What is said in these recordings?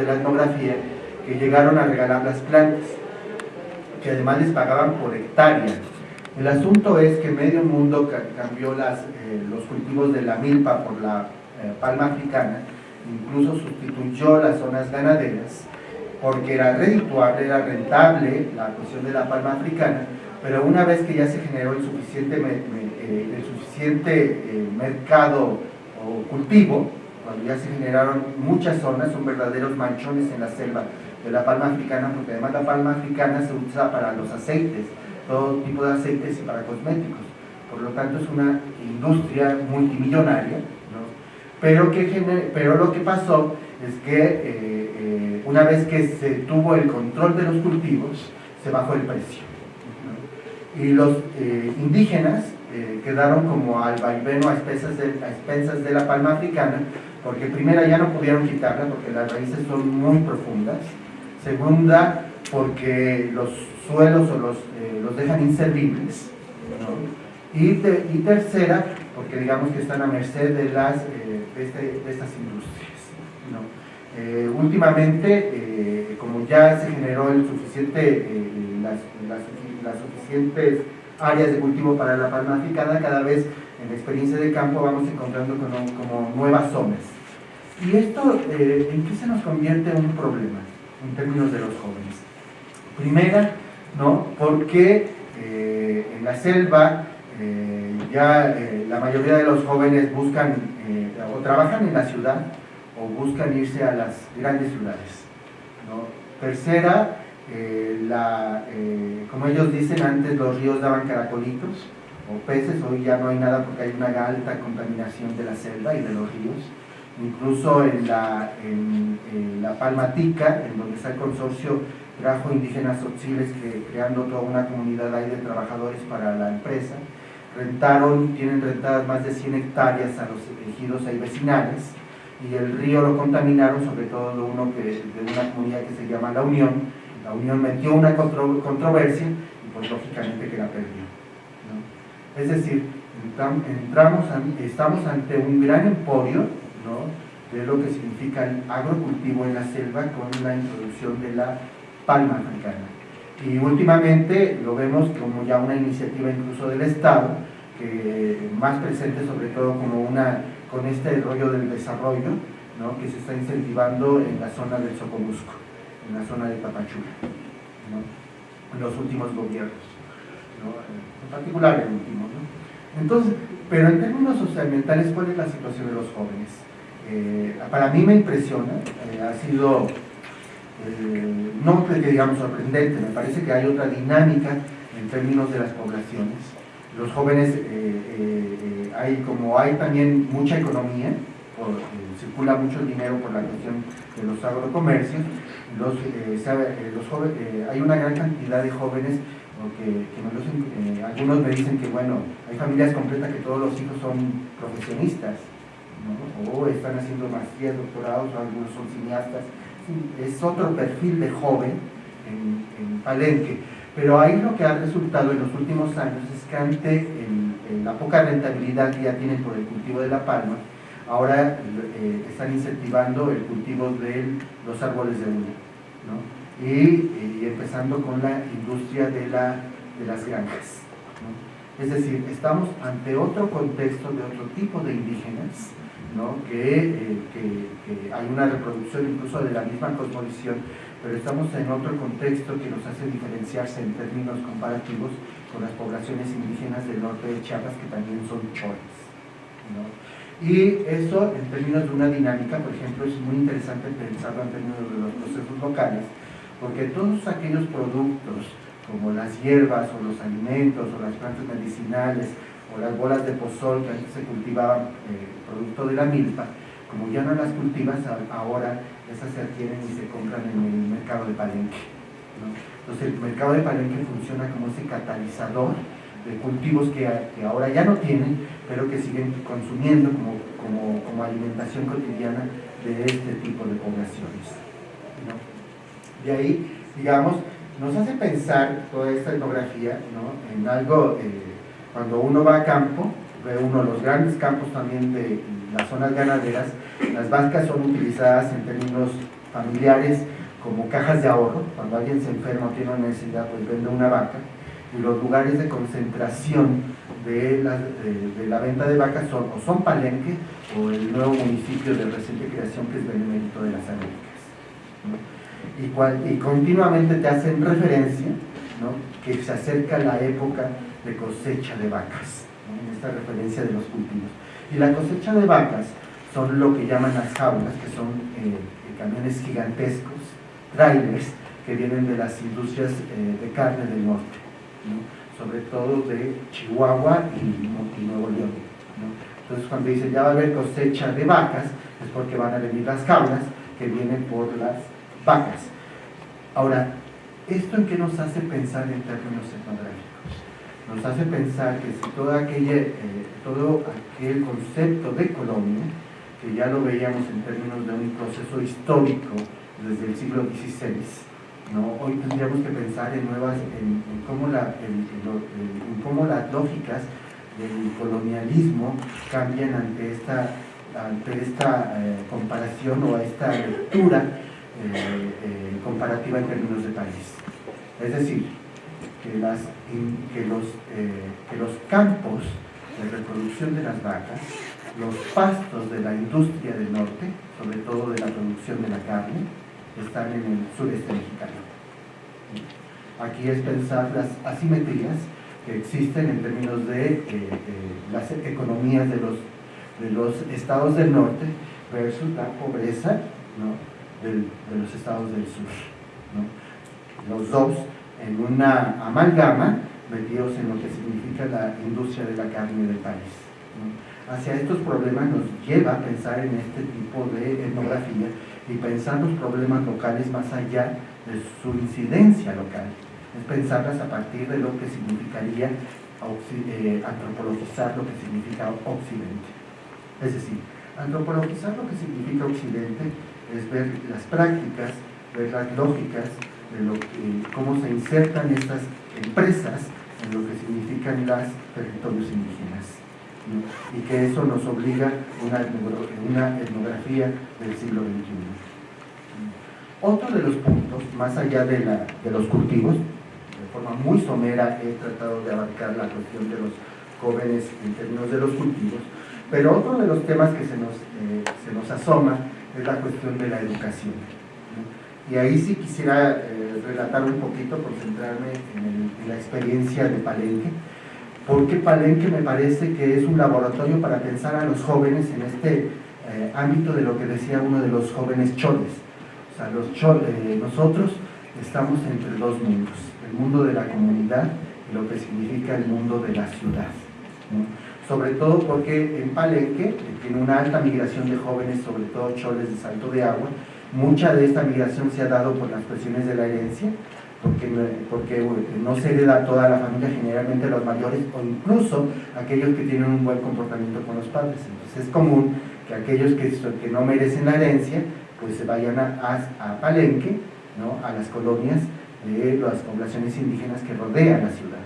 de la etnografía que llegaron a regalar las plantas, que además les pagaban por hectárea. El asunto es que medio mundo cambió las, eh, los cultivos de la milpa por la eh, palma africana, incluso sustituyó las zonas ganaderas, porque era redituable, era rentable la cuestión de la palma africana, pero una vez que ya se generó el suficiente, eh, el suficiente mercado o cultivo, ya se generaron muchas zonas, son verdaderos manchones en la selva de la palma africana, porque además la palma africana se usa para los aceites, todo tipo de aceites y para cosméticos. Por lo tanto es una industria multimillonaria, pero, que, pero lo que pasó es que eh, eh, una vez que se tuvo el control de los cultivos, se bajó el precio. Y los eh, indígenas quedaron como al vaiveno a a expensas de la palma africana, porque primera ya no pudieron quitarla porque las raíces son muy profundas, segunda porque los suelos o los, eh, los dejan inservibles, y, tercera porque digamos que están a merced de, las, eh, de, este, de, estas industrias. Eh, últimamente, como ya se generó el suficiente, las, las, suficientes áreas de cultivo para la palma africana, cada vez en la experiencia de campo vamos encontrando como, nuevas zonas. ¿Y esto en qué se nos convierte en un problema? en términos de los jóvenes. Primera, ¿no? porque eh, en la selva eh, ya eh, la mayoría de los jóvenes buscan o trabajan en la ciudad o buscan irse a las grandes ciudades. Tercera, como ellos dicen, antes los ríos daban caracolitos o peces, hoy ya no hay nada porque hay una alta contaminación de la selva y de los ríos incluso en la, en, la Palmatica, en donde está el consorcio trajo indígenas Otziles que creando toda una comunidad ahí de trabajadores para la empresa, rentaron, tienen rentadas más de 100 hectáreas a los ejidos ahí vecinales y el río lo contaminaron, sobre todo de, uno que, de una comunidad que se llama La Unión. La Unión metió una controversia y pues lógicamente que la perdió. Es decir, entramos, estamos ante un gran emporio de lo que significa el agrocultivo en la selva con la introducción de la palma africana. Y últimamente lo vemos como ya una iniciativa incluso del Estado, que más presente sobre todo como una, con este rollo del desarrollo, que se está incentivando en la zona del Socomusco, en la zona de Tapachula, en los últimos gobiernos, en particular el último. Entonces, pero en términos socioambientales, ¿cuál es la situación de los jóvenes? Eh, para mí me impresiona, eh, ha sido, eh, no que digamos sorprendente, me parece que hay otra dinámica en términos de las poblaciones. Los jóvenes, hay como hay también mucha economía, circula mucho dinero por la cuestión de los agrocomercios, los, los jóvenes, hay una gran cantidad de jóvenes que, algunos me dicen que bueno, hay familias completas que todos los hijos son profesionistas, o están haciendo maestrías, doctorados, o algunos son cineastas. Es otro perfil de joven en, Palenque. Pero ahí lo que ha resultado en los últimos años es que ante la poca rentabilidad que ya tienen por el cultivo de la palma, ahora eh, están incentivando el cultivo de los árboles de uña. Y, empezando con la industria de, la, de las granjas. Es decir, estamos ante otro contexto de otro tipo de indígenas eh, que, hay una reproducción incluso de la misma cosmovisión, pero estamos en otro contexto que nos hace diferenciarse en términos comparativos con las poblaciones indígenas del norte de Chiapas que también son chores. Y eso en términos de una dinámica, por ejemplo, es muy interesante pensarlo en términos de los procesos locales, porque todos aquellos productos como las hierbas o los alimentos o las plantas medicinales o las bolas de pozol que antes se cultivaban eh, producto de la milpa, como ya no las cultivas, ahora esas se adquieren y se compran en el mercado de Palenque. Entonces el mercado de Palenque funciona como ese catalizador de cultivos que, ahora ya no tienen, pero que siguen consumiendo como, como, alimentación cotidiana de este tipo de poblaciones. De ahí, digamos, nos hace pensar toda esta etnografía en algo, eh, cuando uno va a campo, ve uno los grandes campos también de las zonas ganaderas, las vacas son utilizadas en términos familiares como cajas de ahorro, cuando alguien se enferma o tiene una necesidad, pues vende una vaca, y los lugares de concentración de la, la venta de vacas son o son Palenque o el nuevo municipio de reciente creación que es Benemérito de las Américas. Y, y, continuamente te hacen referencia que se acerca la época de cosecha de vacas, en esta referencia de los cultivos. Y la cosecha de vacas son lo que llaman las jaulas, que son eh, camiones gigantescos, trailers, que vienen de las industrias eh, de carne del norte sobre todo de Chihuahua y, Nuevo León. Entonces cuando dice ya va a haber cosecha de vacas, es porque van a venir las jaulas que vienen por las vacas. Ahora, ¿esto en qué nos hace pensar en términos etnográficos? Nos hace pensar que si todo, aquella, eh, todo aquel concepto de colonia, que ya lo veíamos en términos de un proceso histórico desde el siglo XVI, Hoy tendríamos que pensar en nuevas, en, cómo, la, cómo las lógicas del colonialismo cambian ante esta, ante esta eh, comparación o esta lectura eh, eh, comparativa en términos de país. Es decir, que, los, que los campos de reproducción de las vacas, los pastos de la industria del norte, sobre todo de la producción de la carne, están en el sureste mexicano. Aquí es pensar las asimetrías que existen en términos de eh, las economías de los, de los estados del norte versus la pobreza de los estados del sur. Los dos en una amalgama metidos en lo que significa la industria de la carne del país. Hacia estos problemas nos lleva a pensar en este tipo de etnografía y pensar los problemas locales más allá de su incidencia local. Es pensarlas a partir de lo que significaría eh, antropologizar lo que significa Occidente. Es decir, antropologizar lo que significa Occidente es ver las prácticas, ver las lógicas, de lo que, cómo se insertan estas empresas en lo que significan los territorios indígenas. y que eso nos obliga una, una etnografía del siglo XXI. Otro de los puntos, más allá de, la, de los cultivos, de forma muy somera he tratado de abarcar la cuestión de los jóvenes en términos de los cultivos, pero otro de los temas que se nos, eh, se nos asoma es la cuestión de la educación. Y ahí sí quisiera eh, relatar un poquito, concentrarme en, la experiencia de Palenque, porque Palenque me parece que es un laboratorio para pensar a los jóvenes en este eh, ámbito de lo que decía uno de los jóvenes choles, los eh, nosotros estamos entre dos mundos, el mundo de la comunidad y lo que significa el mundo de la ciudad. Sobre todo porque en Palenque tiene una alta migración de jóvenes, sobre todo choles de salto de agua. Mucha de esta migración se ha dado por las cuestiones de la herencia, porque, porque no se hereda toda la familia, generalmente los mayores o incluso aquellos que tienen un buen comportamiento con los padres. Entonces es común que aquellos que, que no merecen la herencia pues se vayan a, Palenque, ¿no? a las colonias de las poblaciones indígenas que rodean la ciudad.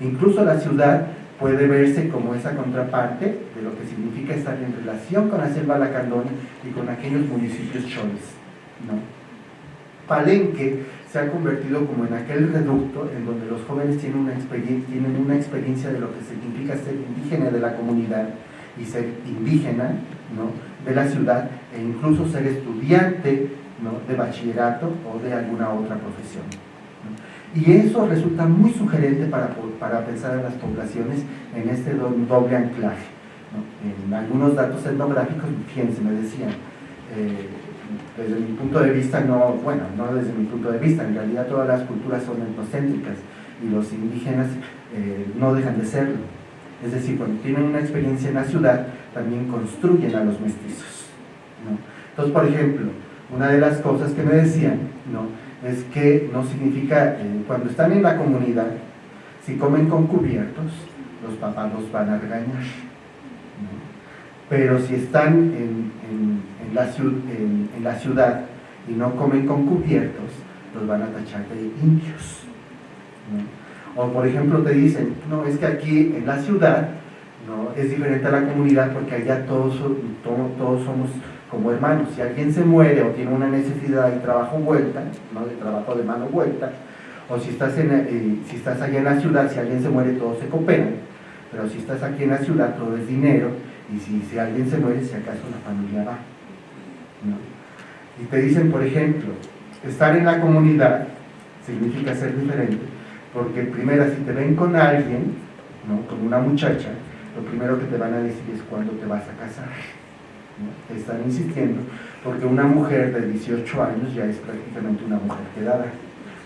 Incluso la ciudad puede verse como esa contraparte de lo que significa estar en relación con la selva lacandona y con aquellos municipios choles. ¿no? Palenque se ha convertido como en aquel reducto en donde los jóvenes tienen una, experiencia de lo que significa ser indígena de la comunidad y ser indígena ¿no? de la ciudad e incluso ser estudiante de bachillerato o de alguna otra profesión. Y eso resulta muy sugerente para, para, pensar en las poblaciones en este doble anclaje. En algunos datos etnográficos, fíjense, me decían, eh, desde mi punto de vista, no, bueno, no desde mi punto de vista, en realidad todas las culturas son etnocéntricas y los indígenas eh, no dejan de serlo. Es decir, cuando tienen una experiencia en la ciudad, también construyen a los mestizos. Entonces, por ejemplo, una de las cosas que me decían ¿no? Es que no significa, cuando están en la comunidad, si comen con cubiertos, los papás los van a regañar. Pero si están en, en, la, en, la, ciudad y no comen con cubiertos, los van a tachar de indios. O por ejemplo te dicen, no, es que aquí en la ciudad ¿no? es diferente a la comunidad porque allá todos, todos, somos como hermanos. Si alguien se muere o tiene una necesidad de trabajo vuelta, ¿no? de trabajo de mano vuelta, o si estás, en, eh, si estás allá en la ciudad, si alguien se muere, todos se cooperan, pero si estás aquí en la ciudad, todo es dinero, y si, si alguien se muere, si acaso la familia va. Y te dicen, por ejemplo, estar en la comunidad significa ser diferente, porque primero si te ven con alguien, ¿no? con una muchacha, lo primero que te van a decir es cuándo te vas a casar. Están insistiendo, porque una mujer de 18 años ya es prácticamente una mujer quedada.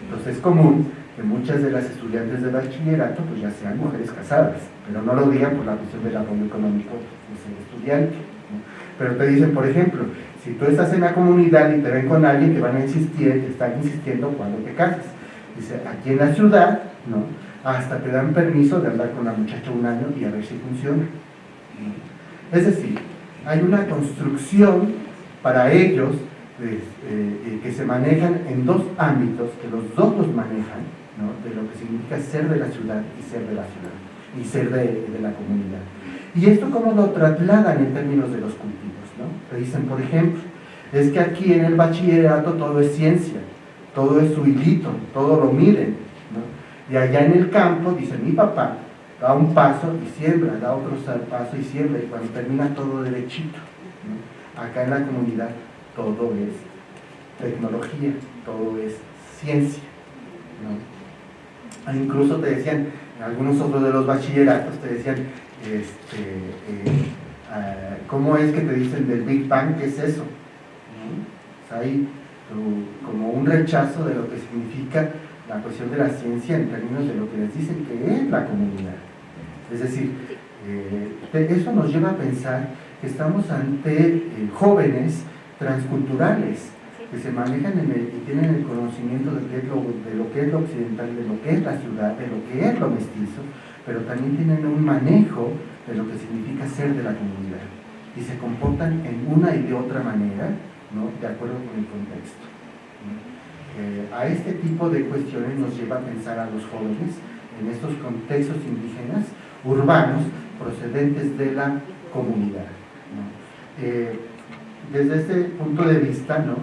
Entonces es común que muchas de las estudiantes de bachillerato pues ya sean mujeres casadas, pero no lo digan por la cuestión del apoyo económico de ser estudiante. Pero te dicen, por ejemplo, si tú estás en la comunidad y te ven con alguien que van a insistir, que están insistiendo cuando te casas. Dice, aquí en la ciudad, ¿no? hasta te dan permiso de hablar con la muchacha un año y a ver si funciona. Es decir, hay una construcción para ellos eh, eh, que se manejan en dos ámbitos, que los dos los manejan, ¿no? de lo que significa ser de la ciudad y ser de la ciudad, y ser de, la comunidad. ¿Y esto cómo lo trasladan en términos de los cultivos? Te dicen, por ejemplo, es que aquí en el bachillerato todo es ciencia, todo es su todo lo miden. Y allá en el campo, dice mi papá, da un paso y siembra, da otro paso y siembra, y cuando termina todo derechito. Acá en la comunidad todo es tecnología, todo es ciencia. E incluso te decían, en algunos otros de los bachilleratos te decían, este, eh, eh, ¿cómo es que te dicen del Big Bang? ¿Qué es eso? hay como un rechazo de lo que significa la cuestión de la ciencia en términos de lo que les dicen que es la comunidad. Es decir, eh, eso nos lleva a pensar que estamos ante eh, jóvenes transculturales que se manejan y tienen el conocimiento de, lo, de lo que es lo occidental, de lo que es la ciudad, de lo que es lo mestizo, pero también tienen un manejo de lo que significa ser de la comunidad y se comportan en una y de otra manera, ¿no? de acuerdo con el contexto. Eh, a este tipo de cuestiones nos lleva a pensar a los jóvenes en estos contextos indígenas urbanos procedentes de la comunidad. Eh, desde este punto de vista, ¿no?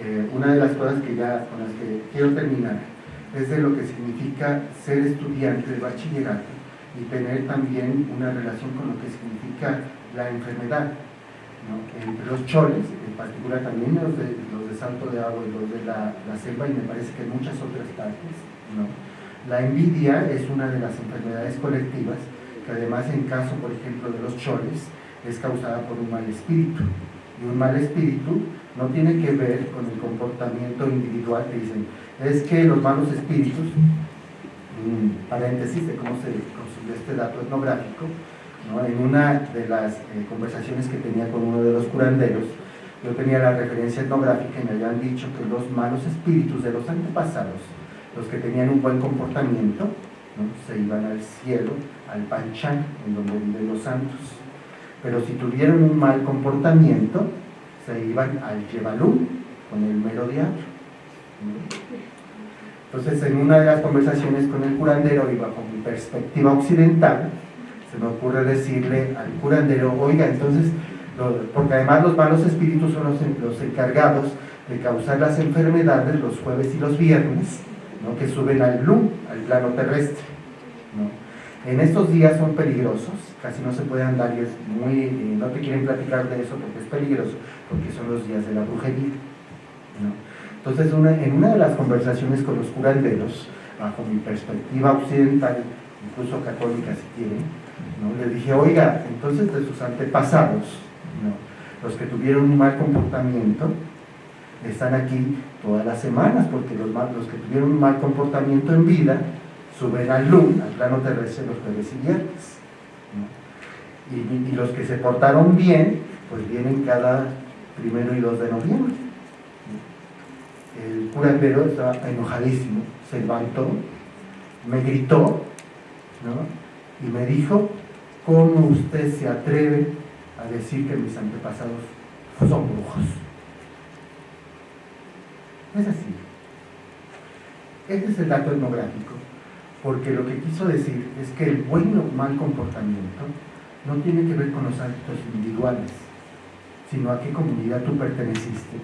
Eh, una de las cosas que ya, con las que quiero terminar es de lo que significa ser estudiante de bachillerato y tener también una relación con lo que significa la enfermedad. Entre los choles, en particular también los de, los de Salto de Agua y los de la, selva, y me parece que en muchas otras partes, la envidia es una de las enfermedades colectivas que además en caso, por ejemplo, de los choles, es causada por un mal espíritu. Y un mal espíritu no tiene que ver con el comportamiento individual que dicen, es que los malos espíritus, paréntesis de cómo se de este dato etnográfico, en una de las eh, conversaciones que tenía con uno de los curanderos, yo tenía la referencia etnográfica y me habían dicho que los malos espíritus de los antepasados, los que tenían un buen comportamiento, se iban al cielo, al Panchán, en donde viven los santos. Pero si tuvieron un mal comportamiento, se iban al Yebalú, con el mero diablo. Entonces, en una de las conversaciones con el curandero y bajo mi perspectiva occidental, se me ocurre decirle al curandero, oiga, entonces, porque además los malos espíritus son los, encargados de causar las enfermedades los jueves y los viernes, que suben al blue, al plano terrestre. En estos días son peligrosos, casi no se puede andar y es muy, eh, no te quieren platicar de eso porque es peligroso, porque son los días de la brujería. Entonces, en una de las conversaciones con los curanderos, bajo mi perspectiva occidental, incluso católica si quieren, ¿no? le dije, oiga, entonces de sus antepasados, los que tuvieron un mal comportamiento, están aquí todas las semanas, porque los, los que tuvieron un mal comportamiento en vida, suben al LUM, al plano terrestre, los jueves y viernes. Y, y los que se portaron bien, pues vienen cada primero y 2 de noviembre el curandero estaba enojadísimo, se levantó, me gritó, Y me dijo, ¿cómo usted se atreve a decir que mis antepasados son brujos? Es así. Este es el dato etnográfico, porque lo que quiso decir es que el buen o mal comportamiento no tiene que ver con los actos individuales, sino a qué comunidad tú perteneciste,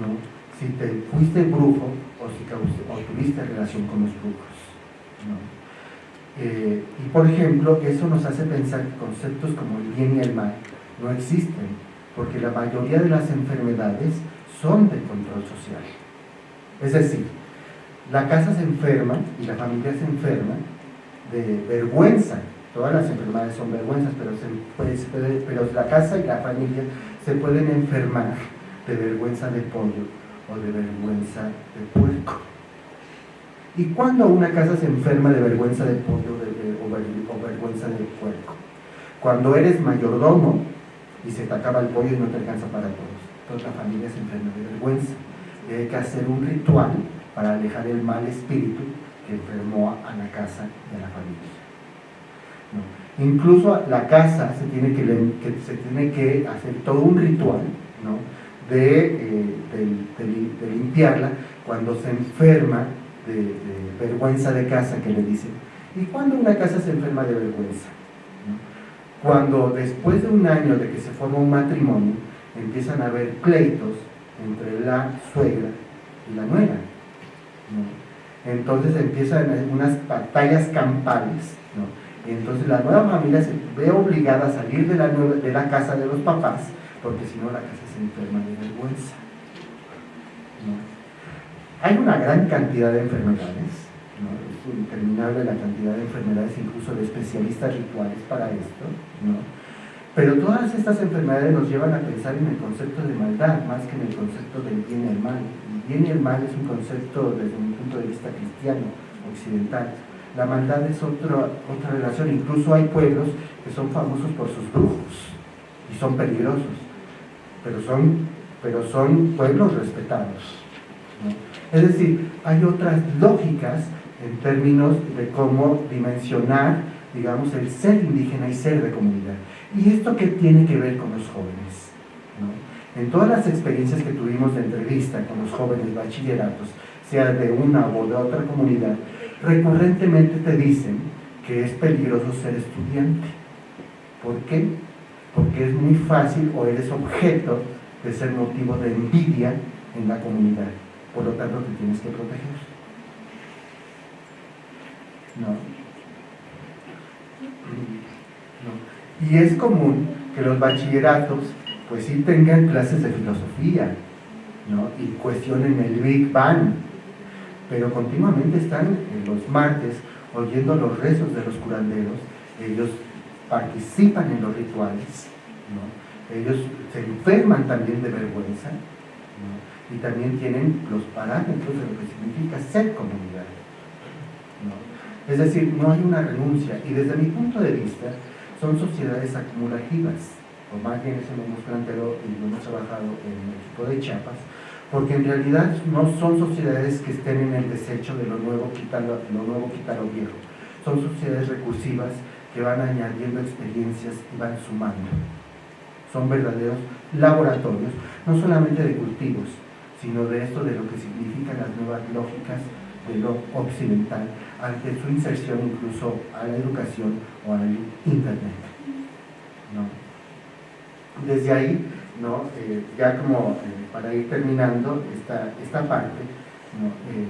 ¿no? si te fuiste brujo o si tuviste relación con los brujos. Eh, y por ejemplo, eso nos hace pensar que conceptos como el bien y el mal no existen, porque la mayoría de las enfermedades son de control social. Es decir, la casa se enferma y la familia se enferma de vergüenza. Todas las enfermedades son vergüenzas, pero, pero la casa y la familia se pueden enfermar de vergüenza de pollo o de vergüenza de puerco. ¿Y cuando una casa se enferma de vergüenza de pollo o, vergüenza de puerco? Cuando eres mayordomo y se te acaba el pollo y no te alcanza para todos. Toda la familia se enferma de vergüenza. Y hay que hacer un ritual para alejar el mal espíritu que enfermó a la casa y a la familia. Incluso la casa se tiene que, se tiene que hacer todo un ritual eh, de, limpiarla cuando se enferma de, vergüenza de casa, que le dicen. ¿Y cuando una casa se enferma de vergüenza? Cuando después de un año de que se forma un matrimonio, empiezan a haber pleitos entre la suegra y la nuera. Entonces empiezan unas batallas campales. Y entonces la nueva familia se ve obligada a salir de la, de la casa de los papás, porque si no la casa se enferma de vergüenza. Hay una gran cantidad de enfermedades, es interminable la cantidad de enfermedades, incluso de especialistas rituales para esto, pero todas estas enfermedades nos llevan a pensar en el concepto de maldad más que en el concepto del bien y el mal. El bien y el mal es un concepto desde un punto de vista cristiano, occidental. La maldad es otra, otra relación, incluso hay pueblos que son famosos por sus brujos y son peligrosos, pero son, pero son pueblos respetados. Es decir, hay otras lógicas en términos de cómo dimensionar, digamos, el ser indígena y ser de comunidad. ¿Y esto qué tiene que ver con los jóvenes? En todas las experiencias que tuvimos de entrevista con los jóvenes bachilleratos, sea de una o de otra comunidad, recurrentemente te dicen que es peligroso ser estudiante. ¿Por qué? Porque es muy fácil o eres objeto de ser motivo de envidia en la comunidad. Por lo tanto, te tienes que proteger. ¿No? Y es común que los bachilleratos, pues sí tengan clases de filosofía, ¿no? Y cuestionen el Big Bang, pero continuamente están los martes oyendo los rezos de los curanderos, ellos participan en los rituales, ¿no? ellos se enferman también de vergüenza, ¿no? Y también tienen los parámetros de lo que significa ser comunidad. Es decir, no hay una renuncia, y desde mi punto de vista, son sociedades acumulativas, o más bien eso lo hemos planteado y lo hemos trabajado en el equipo de Chiapas, porque en realidad no son sociedades que estén en el desecho de lo nuevo, quitar lo, nuevo, quitar lo viejo. Son sociedades recursivas que van añadiendo experiencias y van sumando. Son verdaderos laboratorios, no solamente de cultivos, sino de esto de lo que significan las nuevas lógicas de lo occidental ante su inserción incluso a la educación o al internet. Desde ahí, ¿no? Eh, ya como eh, para ir terminando esta, esta parte, eh,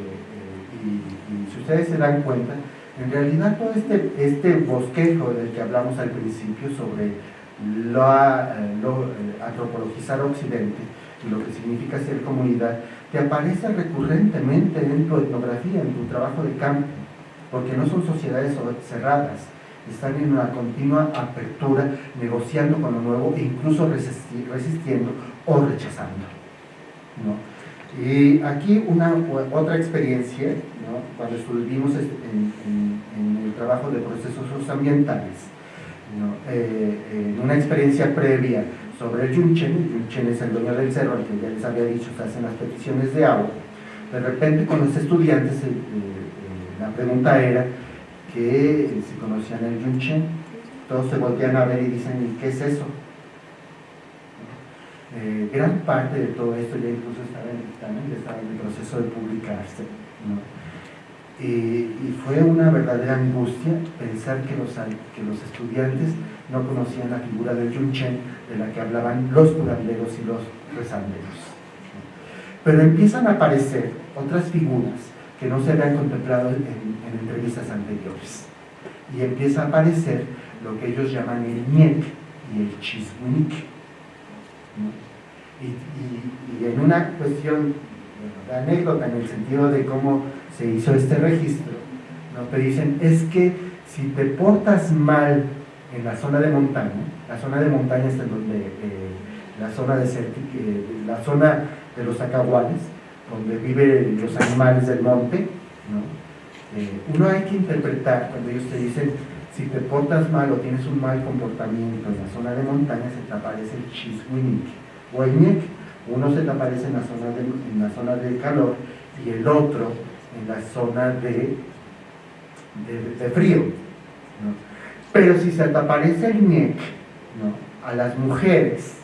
y, si ustedes se dan cuenta, en realidad todo este, este bosquejo del que hablamos al principio sobre lo, lo antropologizar Occidente lo que significa ser comunidad, te aparece recurrentemente en tu etnografía, en tu trabajo de campo, porque no son sociedades cerradas, están en una continua apertura, negociando con lo nuevo e incluso resistiendo o rechazando. Y aquí una otra experiencia, cuando estuvimos en, el trabajo de procesos ambientales, eh, en una experiencia previa sobre el Yunchen, el Yunchen es el dueño del cerro, al que ya les había dicho, se hacen las peticiones de agua, de repente con los estudiantes eh, eh, la pregunta era que si conocían el Yunchen, todos se voltean a ver y dicen, ¿qué es eso? Eh, gran parte de todo esto ya incluso estaba en el estaba en el proceso de publicarse. Y fue una verdadera angustia pensar que los, que los estudiantes no conocían la figura del Yunchen de la que hablaban los curanderos y los rezanderos. Pero empiezan a aparecer otras figuras que no se habían contemplado en, entrevistas anteriores. Y empieza a aparecer lo que ellos llaman el Niek y el Chismunik. Y, en una cuestión de anécdota, en el sentido de cómo se hizo este registro, ¿no? te dicen, es que si te portas mal en la zona de montaña, la zona de montaña es donde, eh, la zona de eh, la zona de los acahuales, donde viven los animales del monte, eh, uno hay que interpretar cuando ellos te dicen, si te portas mal o tienes un mal comportamiento en la zona de montaña, se te aparece el chiswinik o el niek, uno se te aparece en la zona de, en la zona de calor y el otro en la zona de, de, frío. Pero si se te aparece el niek, a las mujeres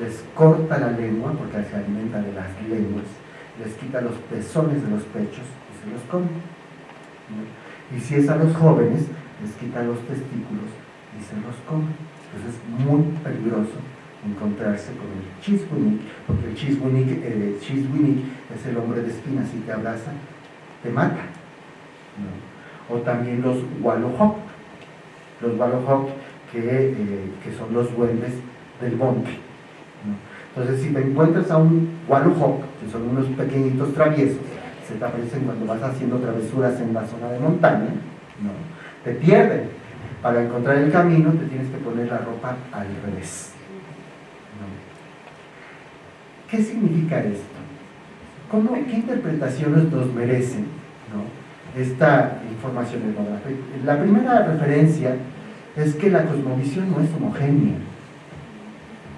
les corta la lengua, porque se alimenta de las lenguas, les quita los pezones de los pechos y se los come. Y si es a los jóvenes, les quita los testículos y se los come. Entonces es muy peligroso encontrarse con el chiswinik, porque el chiswinik, eh, es el hombre de espinas y te abraza, te mata. O también los walohok, los walohok que, eh, que son los duendes del monte. Entonces, si te encuentras a un walohok, que son unos pequeñitos traviesos, se te aparecen cuando vas haciendo travesuras en la zona de montaña, te pierden. Para encontrar el camino te tienes que poner la ropa al revés. ¿Qué significa esto? ¿Cómo, ¿Qué interpretaciones nos merecen esta información etnográfica? La primera referencia es que la cosmovisión no es homogénea.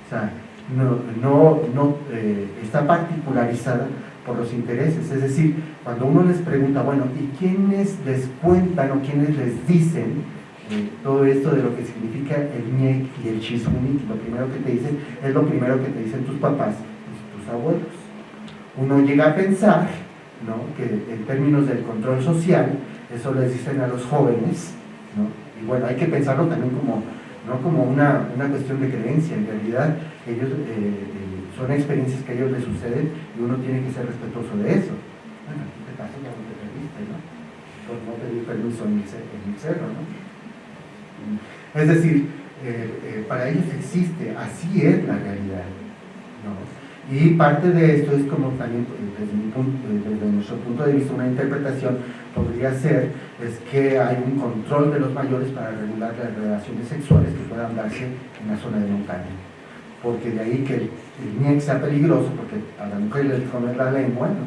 O sea, no, no, no eh, está particularizada por los intereses. Es decir, cuando uno les pregunta, bueno, ¿y quiénes les cuentan o quiénes les dicen eh, todo esto de lo que significa el ñek y el chismunik? Lo primero que te dicen es lo primero que te dicen tus papás abuelos. Uno llega a pensar ¿no? que en términos del control social, eso les dicen a los jóvenes, ¿no? y bueno, hay que pensarlo también como, no como una, una cuestión de creencia, en realidad ellos eh, eh, son experiencias que a ellos les suceden y uno tiene que ser respetuoso de eso. Bueno, en este caso ya no te perdiste, ¿no? Por no pedir permiso en el, cerro, ¿no? Es decir, eh, para ellos existe, así es la realidad, ¿no? Y parte de esto es como también desde, mi punto, desde nuestro punto de vista una interpretación podría ser es que hay un control de los mayores para regular las relaciones sexuales que puedan darse en la zona de montaña porque de ahí que el, el sea peligroso, porque a la mujer les come la lengua, ¿no?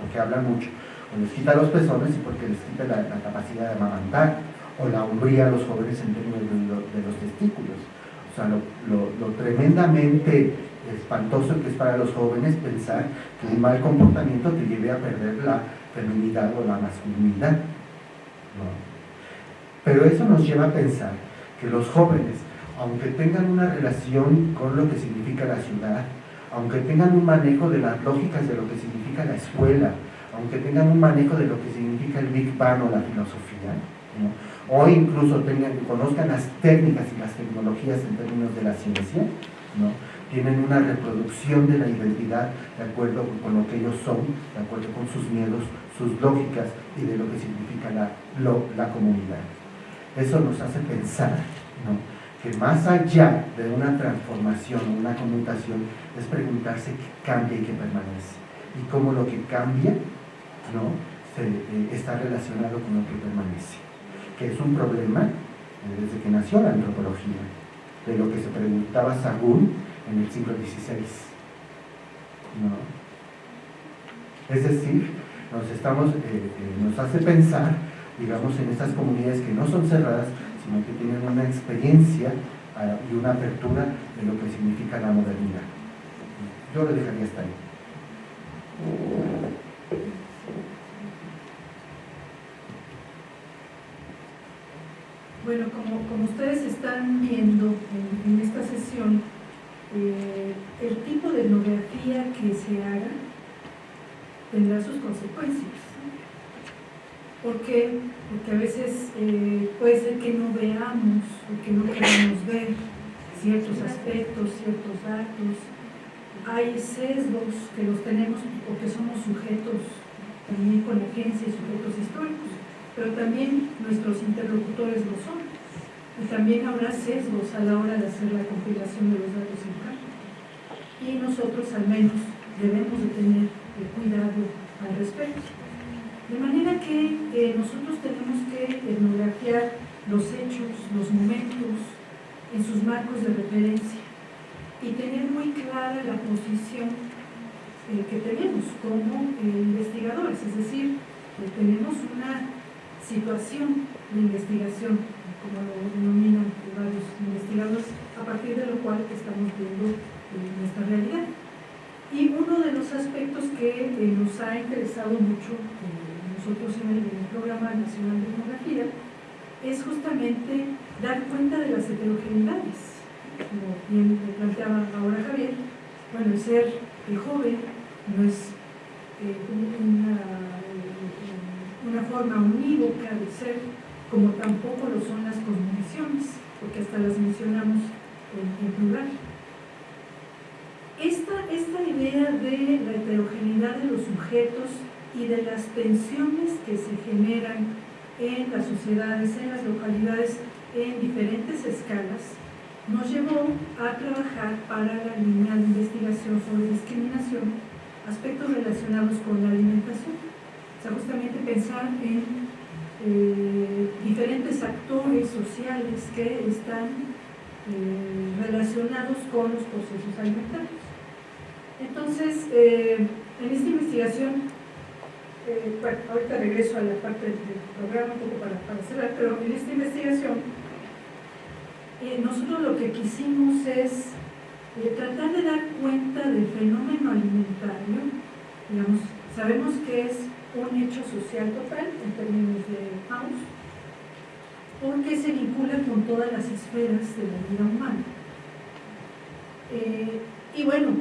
porque hablan mucho, o les quita los pezones y porque les quita la, capacidad de amamantar, o la hombría a los jóvenes en términos de, los testículos. O sea, lo, tremendamente espantoso que es para los jóvenes pensar que un mal comportamiento te lleve a perder la feminidad o la masculinidad. Pero eso nos lleva a pensar que los jóvenes aunque tengan una relación con lo que significa la ciudad, aunque tengan un manejo de las lógicas de lo que significa la escuela, aunque tengan un manejo de lo que significa el Big Bang o la filosofía, o incluso tengan, conozcan las técnicas y las tecnologías en términos de la ciencia, tienen una reproducción de la identidad de acuerdo con lo que ellos son, de acuerdo con sus miedos, sus lógicas y de lo que significa la, la comunidad. Eso nos hace pensar ¿no? que más allá de una transformación una conmutación es preguntarse qué cambia y qué permanece y cómo lo que cambia ¿no? Eh, está relacionado con lo que permanece que es un problema eh, desde que nació la antropología de lo que se preguntaba Sagún en el siglo XVI es decir nos, estamos, eh, nos hace pensar digamos en estas comunidades que no son cerradas sino que tienen una experiencia ah, y una apertura de lo que significa la modernidad. Yo lo dejaría hasta ahí. Bueno, como, ustedes están viendo en, esta sesión, eh, el tipo de etnografía que se haga tendrá sus consecuencias. ¿Por qué? Porque a veces eh, puede ser que no veamos o que no queramos ver ciertos aspectos, ciertos datos. Hay sesgos que los tenemos porque somos sujetos también con agencia y sujetos históricos, pero también nuestros interlocutores lo son. Y también habrá sesgos a la hora de hacer la compilación de los datos en campo. Y nosotros al menos debemos de tener cuidado al respecto. De manera que eh, nosotros tenemos que etnografiar los hechos, los momentos, en sus marcos de referencia y tener muy clara la posición eh, que tenemos como eh, investigadores, es decir, tenemos una situación de investigación, como lo denominan varios investigadores, a partir de lo cual estamos viendo nuestra realidad. Y uno de los aspectos que nos ha interesado mucho nosotros en el, Programa Nacional de Etnografía, es justamente dar cuenta de las heterogeneidades. Como bien planteaba ahora Javier, bueno, el ser joven no es eh, una, forma unívoca de ser, como tampoco lo son las cosmovisiones, porque hasta las mencionamos en, en plural. Esta, esta idea de la heterogeneidad de los sujetos y de las tensiones que se generan en las sociedades, en las localidades, en diferentes escalas, nos llevó a trabajar para la línea de investigación sobre discriminación aspectos relacionados con la alimentación. O sea, justamente pensar en eh, diferentes actores sociales que están eh, relacionados con los procesos alimentarios. Entonces, eh, en esta investigación eh, ahorita regreso a la parte del programa un poco para, cerrar, pero en esta investigación eh, nosotros lo que quisimos es tratar de dar cuenta del fenómeno alimentario, digamos, sabemos que es un hecho social total en términos de House, porque se vincula con todas las esferas de la vida humana. y bueno,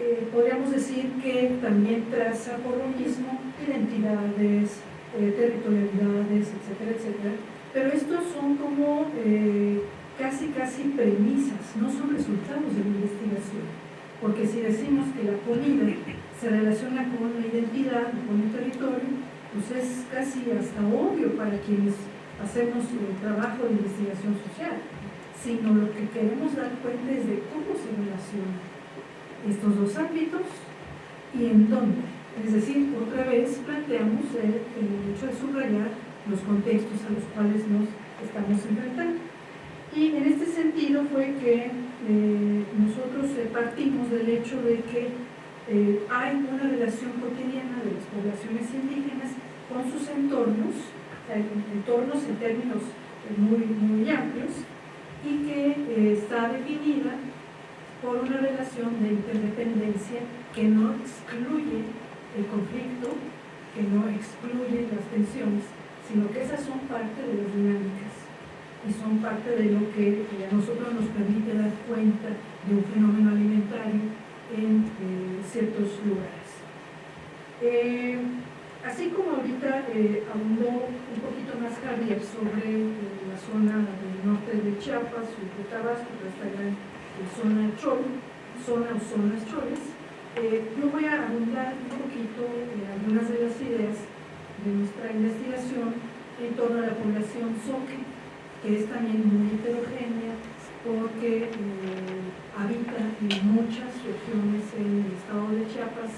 eh, podríamos decir que también traza por lo mismo identidades, eh, territorialidades, etcétera, etcétera. Pero estos son como eh, casi, casi premisas, no son resultados de la investigación. Porque si decimos que la comida se relaciona con la identidad, con el territorio, pues es casi hasta obvio para quienes hacemos el trabajo de investigación social, sino lo que queremos dar cuenta es de cómo se relaciona estos dos ámbitos y en dónde. Es decir, otra vez planteamos el, hecho de subrayar los contextos a los cuales nos estamos enfrentando. Y en este sentido fue que eh, nosotros eh, partimos del hecho de que eh, hay una relación cotidiana de las poblaciones indígenas con sus entornos, entornos en términos muy, muy amplios, y que está definida por una relación de interdependencia que no excluye el conflicto, que no excluye las tensiones, sino que esas son parte de las dinámicas y son parte de lo que a nosotros nos permite dar cuenta de un fenómeno alimentario en eh, ciertos lugares. Eh, así como ahorita eh, abundó un poquito más Javier sobre la zona del norte de Chiapas y de Tabasco, esta gran zona Chol, zona o zonas choles, eh, yo voy a abundar un poquito en algunas de las ideas de nuestra investigación en torno a la población Soque, que es también muy heterogénea porque eh, habita en muchas regiones en el estado de Chiapas,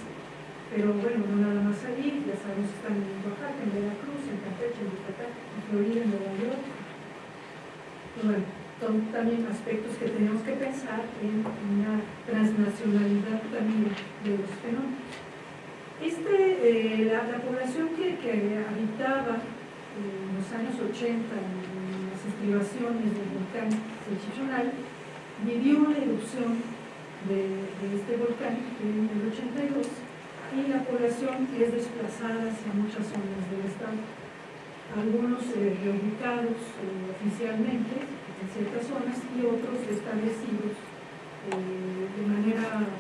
pero bueno, no nada más allí, ya sabemos que están en Oaxaca, en Veracruz, en Campeche, en Yucatán, en Florida, en Nueva York. bueno, son también aspectos que tenemos que pensar en una transnacionalidad también de los fenómenos. Este, eh, la, población que, habitaba en los años 80 en las estribaciones del volcán Chichonal vivió la erupción de, este volcán en el 82 y la población es desplazada hacia muchas zonas del estado. Algunos eh, reubicados eh, oficialmente en ciertas zonas y otros establecidos eh, de manera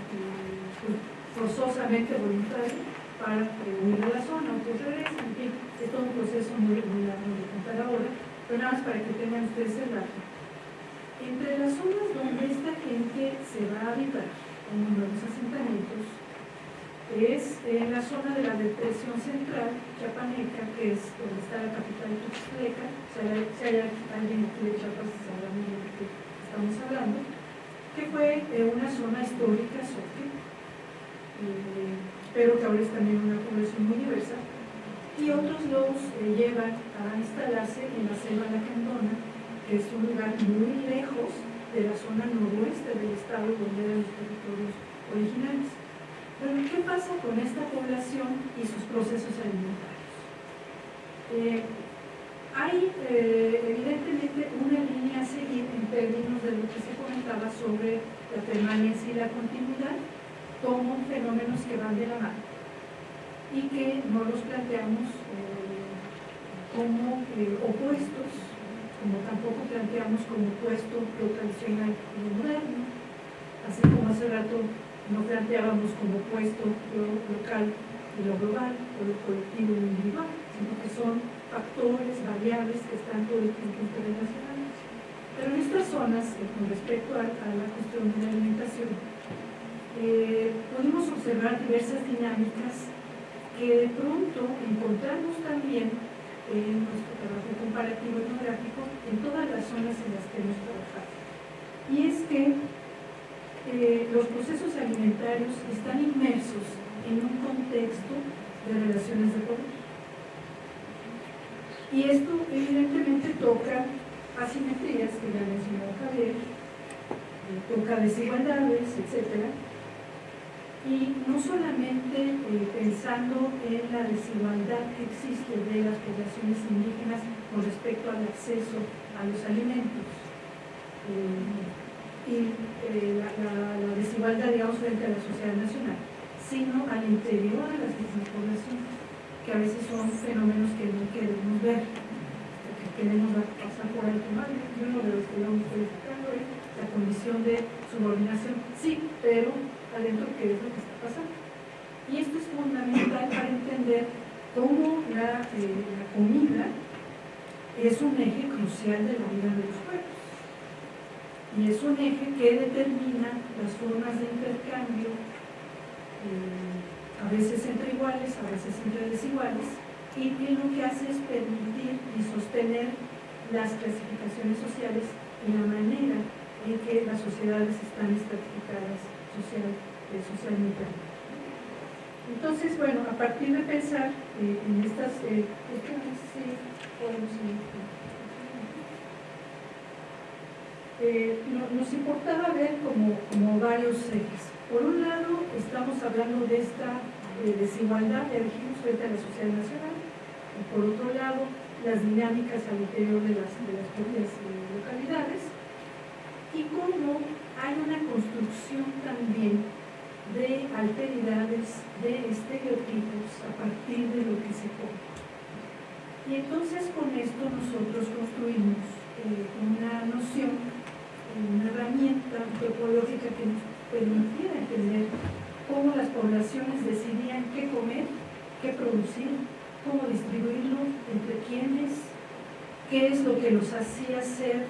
forzosamente voluntaria para huir de la zona, otros regresan, en fin, es todo un proceso muy, muy largo de contar ahora, pero nada más para que tengan ustedes el dato. Entre las zonas donde esta gente se va a habitar, en nuevos asentamientos, es en la zona de la depresión central chiapaneca, que es donde está la capital Tuxtleca, o sea, si hay alguien aquí de Chiapas sabrá de qué estamos hablando, que fue eh, una zona histórica, Soque, eh, pero que ahora es también una población muy diversa, y otros los eh, llevan a instalarse en la selva lacandona, es un lugar muy lejos de la zona noroeste del estado donde eran los territorios originales. Pero, ¿qué pasa con esta población y sus procesos alimentarios? Eh, hay evidentemente una línea a seguir en términos de lo que se comentaba sobre la permanencia y la continuidad, como fenómenos que van de la mano y que no los planteamos eh, como eh, opuestos, como tampoco planteamos como opuesto lo tradicional y lo moderno, así como hace rato no planteábamos como opuesto lo local y lo global, o lo colectivo y lo individual, sino que son factores, variables que están todo el tiempo interrelacionados. Pero en estas zonas, eh, con respecto a, la cuestión de la alimentación, eh, pudimos observar diversas dinámicas que de pronto encontramos también en nuestro trabajo comparativo etnográfico en todas las zonas en las que hemos trabajado. Y es que eh, los procesos alimentarios están inmersos en un contexto de relaciones de poder. Y esto evidentemente toca asimetrías que ya mencionó Javier, eh, toca desigualdades, etcétera, y no solamente eh, pensando en la desigualdad que existe de las poblaciones indígenas con respecto al acceso a los alimentos eh, y eh, la, desigualdad, digamos, frente a la sociedad nacional, sino al interior de las mismas poblaciones, que a veces son fenómenos que no queremos ver, que queremos pasar por alto. Uno de los que vamos la condición de subordinación, sí, pero adentro qué es lo que está pasando. Y esto es fundamental para entender cómo la, eh, comida es un eje crucial de la vida de los pueblos. Y es un eje que determina las formas de intercambio, eh, a veces entre iguales, a veces entre desiguales, y que lo que hace es permitir y sostener las clasificaciones sociales y la manera en que las sociedades están estratificadas social, eh. Entonces, bueno, a partir de pensar eh, en estas... Eh, nos importaba ver como, como, varios ejes. Por un lado, estamos hablando de esta desigualdad, ya dijimos, frente a la sociedad nacional, y por otro lado, las dinámicas al interior de las, de las propias localidades, y cómo hay una construcción también de alteridades, de estereotipos a partir de lo que se come. Y entonces con esto nosotros construimos eh, una noción, una herramienta antropológica que nos permitiera entender cómo las poblaciones decidían qué comer, qué producir, cómo distribuirlo, entre quiénes, qué es lo que los hacía ser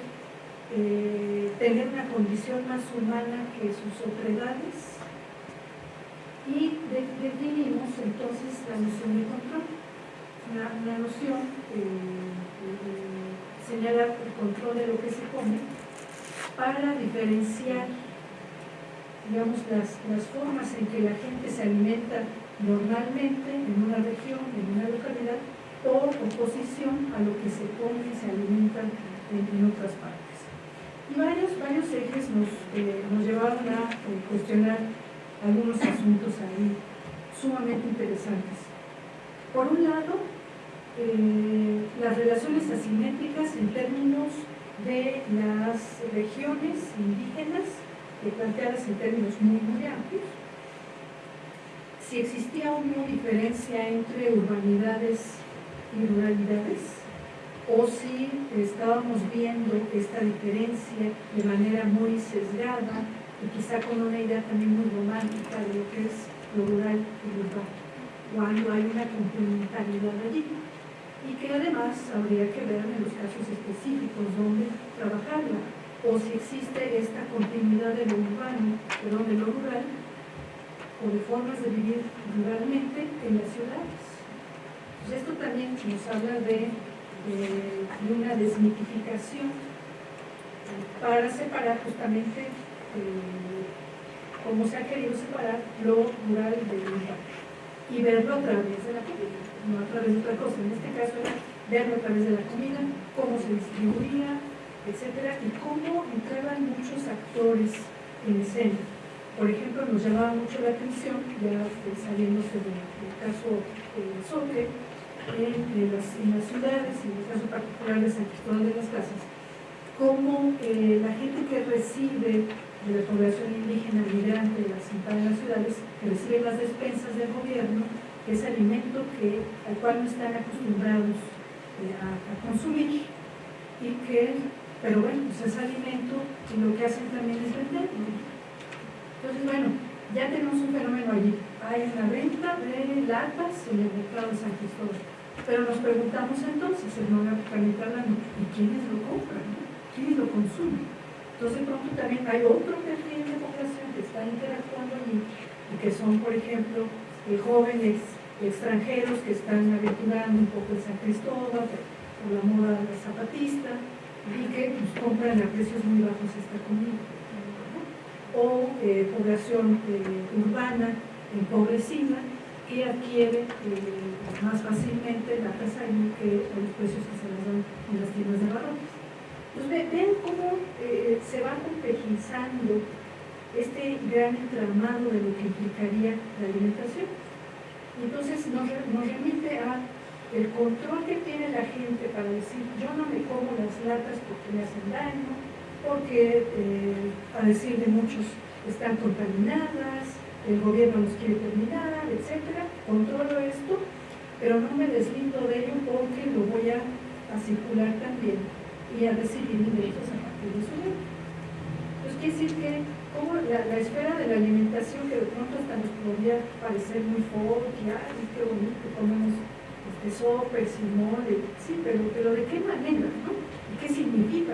eh, tener una condición más humana que sus otredades y definimos entonces la noción de control, una, noción eh, señala el control de lo que se come para diferenciar digamos, las, las formas en que la gente se alimenta normalmente en una región, en una localidad, por oposición a lo que se come y se alimenta en otras partes. Y varios, varios ejes nos, eh, nos llevaron a eh, cuestionar algunos asuntos ahí sumamente interesantes. Por un lado, eh, las relaciones asimétricas en términos de las regiones indígenas, planteadas en términos muy, muy amplios. Si existía una diferencia entre urbanidades y ruralidades, o si estábamos viendo esta diferencia de manera muy sesgada y quizá con una idea también muy romántica de lo que es lo rural y lo urbano. cuando hay una complementariedad allí y que además habría que ver en los casos específicos dónde trabajarla o si existe esta continuidad de lo urbano, perdón, de lo rural o de formas de vivir ruralmente en las ciudades. Pues esto también nos habla de, de- de una desmitificación para separar justamente eh, como se ha querido separar lo rural del urbano y verlo a través de la comida, no a través de otra cosa. En este caso era verlo a través de la comida, cómo se distribuía, etcétera, y cómo entraban muchos actores en escena. Por ejemplo, nos llamaba mucho la atención, ya eh, saliéndose del, caso eh, Soque, en las, en las ciudades, en el caso particular de San Cristóbal de las Casas, cómo eh, la gente que recibe de la población indígena migrante asentada en las ciudades, que recibe las despensas del gobierno, es alimento que, al cual no están acostumbrados eh, a, a consumir, y que, pero bueno, pues es alimento y lo que hacen también es venderlo. Entonces, bueno, ya tenemos un fenómeno allí. Hay una venta de latas en el mercado de San Cristóbal. Pero nos preguntamos entonces, etnográficamente hablando, ¿y quiénes lo compran? ¿Quiénes lo consumen? Entonces, pronto también hay otro perfil de población que está interactuando allí y que son, por ejemplo, eh, jóvenes extranjeros que están aventurando un poco en San Cristóbal por la moda zapatista y que pues, compran a precios muy bajos esta comida. O eh, población eh, urbana empobrecida que adquiere eh, más fácilmente la casa que los precios que se les dan en las tiendas de barrotes. Entonces, ve- ven cómo se va complejizando este gran entramado de lo que implicaría la alimentación. Entonces nos, nos remite a el control que tiene la gente para decir yo no me como las latas porque me hacen daño, porque eh, a decir de muchos están contaminadas, el gobierno nos quiere terminar, etcétera. Controlo esto, pero no me deslindo de ello porque lo voy a, circular también y a recibir ingresos a partir de su ley. Entonces quiere decir que como la, la esfera de la alimentación que de pronto hasta nos podría parecer muy fuerte, ay, qué bonito, comemos este, sopes y mole, sí, pero, pero ¿de qué manera? ¿no? ¿Y qué significa?